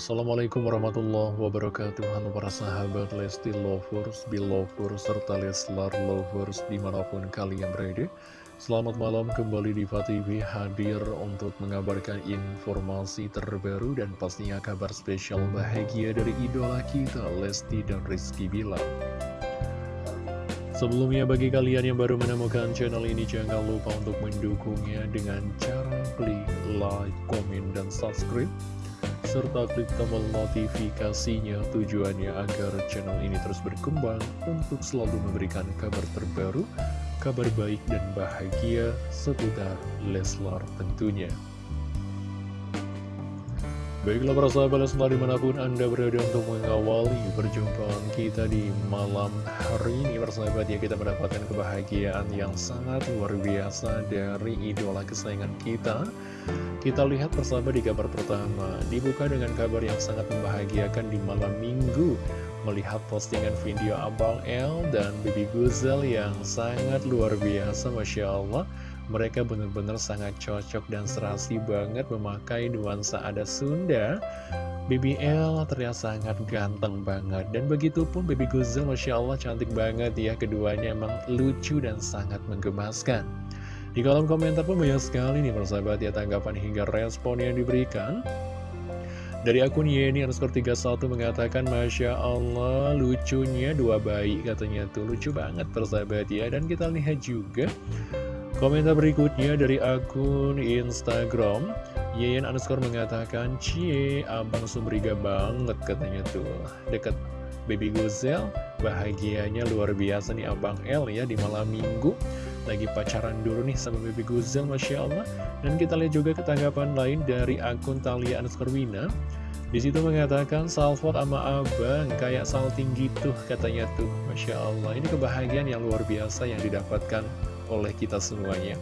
Assalamualaikum warahmatullahi wabarakatuh. Halo para sahabat Lesti Lovers, Belovers, serta Leslar Lovers di mana pun kalian berada. Selamat malam kembali di TV hadir untuk mengabarkan informasi terbaru dan pastinya kabar spesial bahagia dari idola kita Lesti dan Rizky Bilar. Sebelumnya bagi kalian yang baru menemukan channel ini jangan lupa untuk mendukungnya dengan cara klik like, komen, dan subscribe serta klik tombol notifikasinya tujuannya agar channel ini terus berkembang untuk selalu memberikan kabar terbaru, kabar baik dan bahagia seputar Leslar tentunya. Baiklah para sahabat Leslar di mana pun Anda berada untuk mengawali perjumpaan kita di malam hari ini Persahabat ya kita mendapatkan kebahagiaan yang sangat luar biasa dari idola kesayangan kita. Kita lihat persahabat di kabar pertama. Dibuka dengan kabar yang sangat membahagiakan di malam minggu. Melihat postingan video Abang L dan Bibi Guzel yang sangat luar biasa Masya Allah mereka benar-benar sangat cocok dan serasi banget memakai nuansa ada Sunda. BBL terlihat sangat ganteng banget. Dan begitu pun Baby Guzel, Masya Allah cantik banget ya. Keduanya emang lucu dan sangat menggemaskan. Di kolom komentar pun banyak sekali nih persahabat ya tanggapan hingga respon yang diberikan. Dari akun Yeni underscore 31 mengatakan Masya Allah lucunya dua bayi katanya tuh lucu banget persahabat ya Dan kita lihat juga Komentar berikutnya dari akun Instagram. Yeyen underscore mengatakan Cie, abang sumriga banget katanya tuh. Deket baby Guzel Bahagianya luar biasa nih abang L ya di malam minggu. Lagi pacaran dulu nih sama baby Guzel Masya Allah. Dan kita lihat juga ketanggapan lain dari akun Talia underscore Wina. Di situ mengatakan salfot sama abang kayak salting gitu katanya tuh. Masya Allah ini kebahagiaan yang luar biasa yang didapatkan oleh kita semuanya.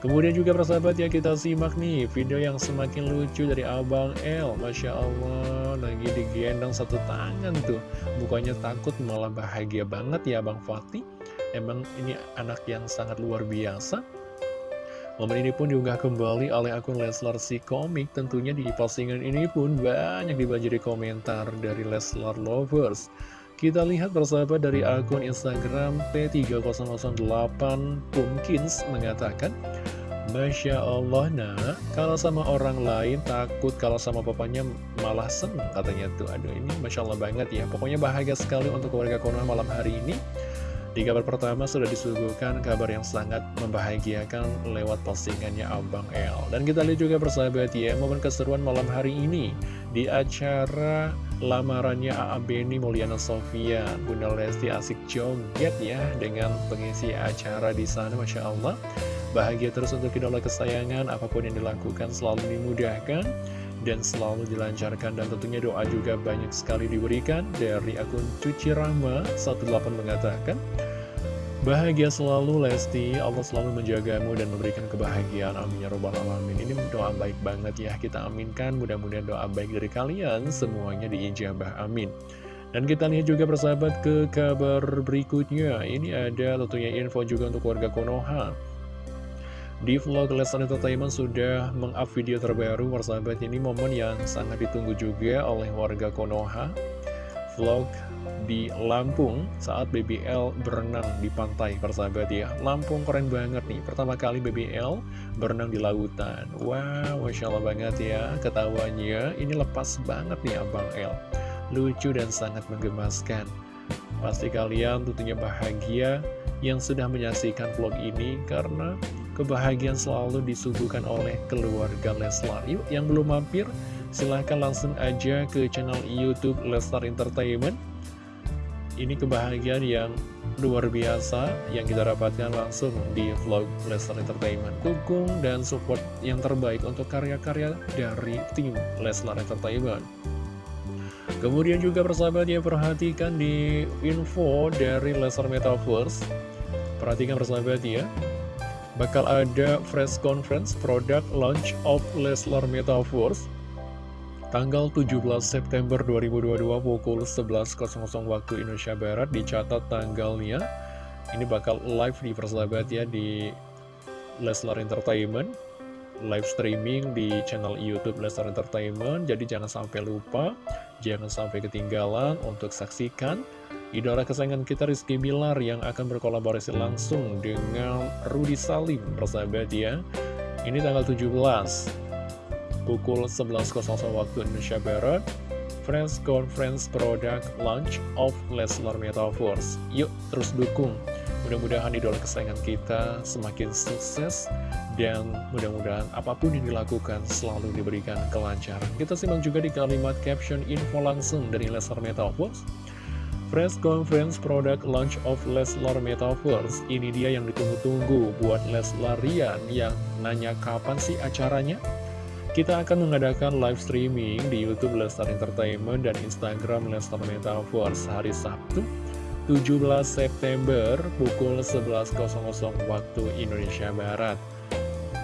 Kemudian juga persahabat ya kita simak nih video yang semakin lucu dari Abang L Masya Allah lagi digendong satu tangan tuh. Mukanya takut malah bahagia banget ya Abang Fatih. Emang ini anak yang sangat luar biasa. Momen ini pun diunggah kembali oleh akun Leslar si komik. Tentunya di postingan ini pun banyak dibanjiri komentar dari Leslar Lovers kita lihat persahabat dari akun Instagram P3008 Pumpkins mengatakan Masya Allah nak, kalau sama orang lain takut, kalau sama papanya malah seneng katanya tuh. Aduh ini Masya Allah banget ya, pokoknya bahagia sekali untuk keluarga Konoha malam hari ini. Di kabar pertama sudah disuguhkan kabar yang sangat membahagiakan lewat postingannya Abang L. Dan kita lihat juga persahabat ya, momen keseruan malam hari ini di acara lamarannya A.A. Beni Mulyana Sofia Bunda Lesti asik joget ya dengan pengisi acara di sana Masya Allah bahagia terus untuk idola kesayangan apa pun yang dilakukan selalu dimudahkan dan selalu dilancarkan dan tentunya doa juga banyak sekali diberikan dari akun Cuci Rama 18 mengatakan Bahagia selalu Lesti, Allah selalu menjagamu dan memberikan kebahagiaan. Amin ya robbal alamin. Ini doa baik banget ya kita aminkan. Mudah-mudahan doa baik dari kalian. Semuanya diijabah. Amin. Dan kita lihat juga persahabat ke kabar berikutnya. Ini ada tentunya info juga untuk warga Konoha. Di vlog Lesson Entertainment sudah meng-up video terbaru Persahabat. Ini momen yang sangat ditunggu juga oleh warga Konoha Vlog di Lampung saat BBL berenang di pantai persahabat ya. Lampung keren banget nih pertama kali BBL berenang di lautan. Wow Masya Allah banget ya ketawanya. Ini lepas banget nih Abang L. Lucu dan sangat menggemaskan. Pasti kalian tentunya bahagia yang sudah menyaksikan vlog ini karena kebahagiaan selalu disuguhkan oleh keluarga Leslar. Yuk yang belum mampir silahkan langsung aja ke channel Youtube Leslar Entertainment ini kebahagiaan yang luar biasa yang kita dapatkan langsung di vlog Lesnar Entertainment. Dukung dan support yang terbaik untuk karya-karya dari tim Lesnar Entertainment. Kemudian juga persahabat ya perhatikan di info dari Lesnar Metaverse. Perhatikan persahabat ya. Bakal ada press conference product launch of Leslar Metaverse Tanggal 17 September 2022 pukul 11.00 waktu Indonesia Barat dicatat tanggalnya. Ini bakal live di persahabat ya di Leslar Entertainment. Live streaming di channel Youtube Lesnar Entertainment. Jadi jangan sampai lupa, jangan sampai ketinggalan untuk saksikan Idola kesayangan kita Rizky Bilar yang akan berkolaborasi langsung dengan Rudy Salim Persahabat ya. Ini tanggal 17 Pukul 11.00 waktu Indonesia Barat Friends Conference Product Launch of Lesnar Metaverse Yuk terus dukung Mudah-mudahan idola kesayangan kita semakin sukses dan mudah-mudahan apa pun yang dilakukan selalu diberikan kelancaran. Kita simak juga di kalimat caption info langsung dari Leslar Metaverse. Press Conference Product Launch of Leslar Metaverse Ini dia yang ditunggu-tunggu buat Leslarian yang nanya kapan sih acaranya? Kita akan mengadakan live streaming di Youtube Leslar Entertainment dan Instagram Leslar Metaverse hari Sabtu 17 September pukul 11.00 waktu Indonesia Barat.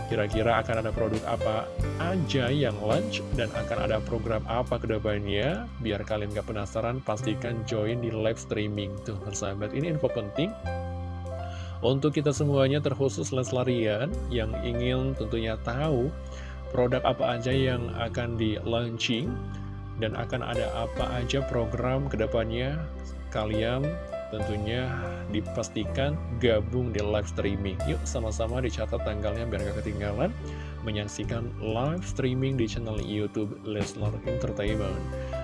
Kira-kira akan ada produk apa aja yang launch dan akan ada program apa ke depannya? Biar kalian gak penasaran, pastikan join di live streaming. Tuh, persahabat, ini info penting. Untuk kita semuanya terkhusus Leslarian yang ingin tentunya tahu produk apa aja yang akan di launching dan akan ada apa aja program ke depannya kalian tentunya dipastikan gabung di live streaming. Yuk sama-sama dicatat tanggalnya biar gak ketinggalan menyaksikan live streaming di channel Youtube Leslar Entertainment.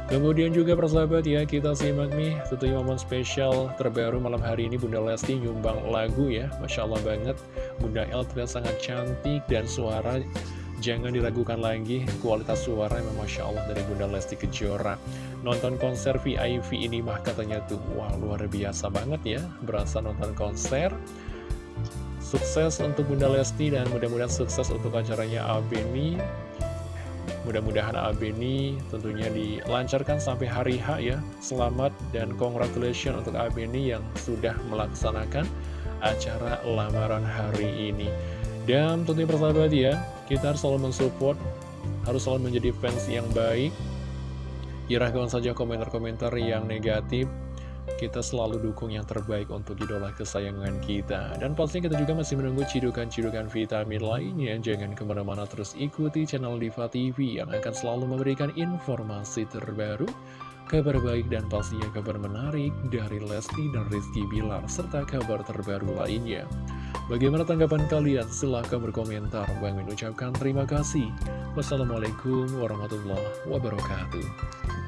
Kemudian juga persahabat ya, kita simak nih tentunya momen spesial terbaru malam hari ini Bunda Lesti nyumbang lagu ya. Masya Allah banget, Bunda El terlihat sangat cantik dan suara Jangan diragukan lagi, kualitas suara memang Masya Allah dari Bunda Lesti Kejora. Nonton konser VIP ini mah katanya tuh, wah luar biasa banget ya, berasa nonton konser. Sukses untuk Bunda Lesti dan mudah-mudahan sukses untuk acaranya Abeni. Mudah-mudahan Abeni tentunya dilancarkan sampai hari H ya. Selamat dan congratulations untuk Abeni yang sudah melaksanakan acara lamaran hari ini. Dan tentunya persahabat ya, kita harus selalu mensupport, harus selalu menjadi fans yang baik. Kirahkan saja komentar-komentar yang negatif, kita selalu dukung yang terbaik untuk idola kesayangan kita. Dan pastinya kita juga masih menunggu cidukan-cidukan vitamin lainnya. Jangan ke mana-mana terus ikuti channel Diva TV yang akan selalu memberikan informasi terbaru kabar baik dan pastinya kabar menarik dari Lesti dan Rizky Bilar, serta kabar terbaru lainnya. Bagaimana tanggapan kalian? Silahkan berkomentar. Bang mengucapkan terima kasih. Wassalamualaikum warahmatullahi wabarakatuh.